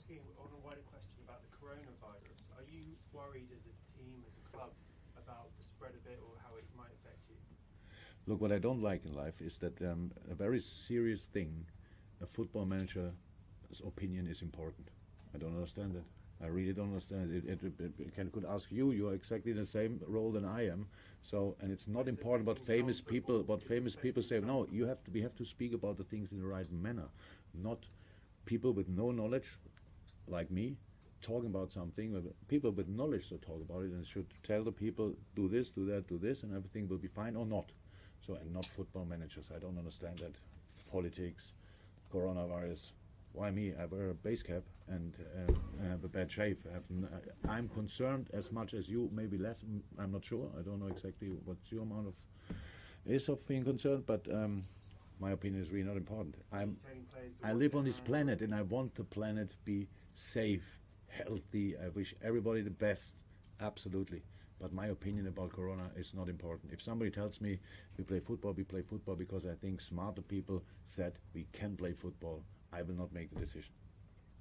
asking on a wider question about the coronavirus. Are you worried as a team, as a club, about the spread of it or how it might affect you? Look, what I don't like in life is that um, a very serious thing, a football manager's opinion is important. I don't understand it. I really don't understand it. It, it, it can, could ask you. You are exactly the same role than I am. So, and it's not important what famous people, what famous people say. No, you have to. We have to speak about the things in the right manner, not people with no knowledge, like me, talking about something. uh, People with knowledge should talk about it and should tell the people, do this, do that, do this, and everything will be fine or not. So, and not football managers. I don't understand that. Politics, coronavirus. Why me? I wear a base cap and uh, I have a bad shave. N- I- I'm concerned as much as you, maybe less. I'm not sure. I don't know exactly what's your amount of is of being concerned, but um, my opinion is really not important. I'm Telling players to I live on this planet and I want the planet to be safe, healthy. I wish everybody the best, absolutely. But my opinion about Corona is not important. If somebody tells me we play football, we play football because I think smarter people said we can play football, I will not make the decision.